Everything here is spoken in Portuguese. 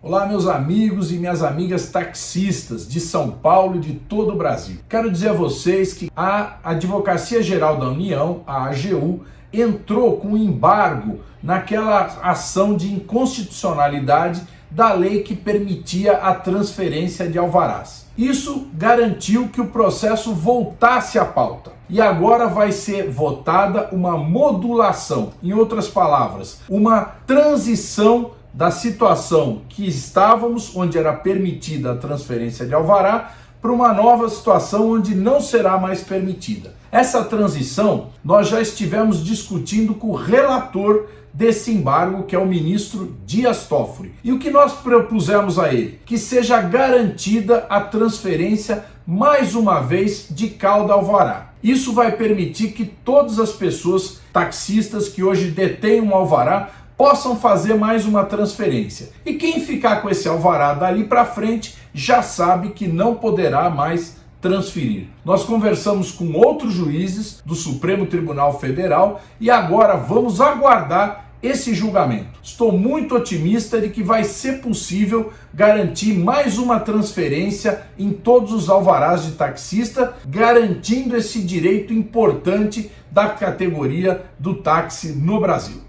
Olá, meus amigos e minhas amigas taxistas de São Paulo e de todo o Brasil. Quero dizer a vocês que a Advocacia Geral da União, a AGU, entrou com embargo naquela ação de inconstitucionalidade da lei que permitia a transferência de alvarás. Isso garantiu que o processo voltasse à pauta. E agora vai ser votada uma modulação, em outras palavras, uma transição da situação que estávamos, onde era permitida a transferência de alvará, para uma nova situação onde não será mais permitida. Essa transição nós já estivemos discutindo com o relator desse embargo, que é o ministro Dias Toffoli. E o que nós propusemos a ele? Que seja garantida a transferência, mais uma vez, de cauda alvará. Isso vai permitir que todas as pessoas taxistas que hoje detêm um alvará possam fazer mais uma transferência. E quem ficar com esse alvará dali para frente já sabe que não poderá mais transferir. Nós conversamos com outros juízes do Supremo Tribunal Federal e agora vamos aguardar esse julgamento. Estou muito otimista de que vai ser possível garantir mais uma transferência em todos os alvarás de taxista, garantindo esse direito importante da categoria do táxi no Brasil.